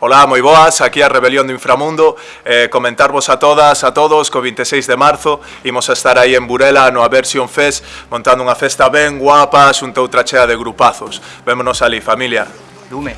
Olá, moi boas, aquí a Rebelión do Inframundo. Eh, Comentarvos a todas, a todos, co 26 de marzo Imos a estar aí en Burela no Aversion Fest Montando unha festa ben guapa, xunta outra chea de grupazos. Vémonos ali, familia. Lume.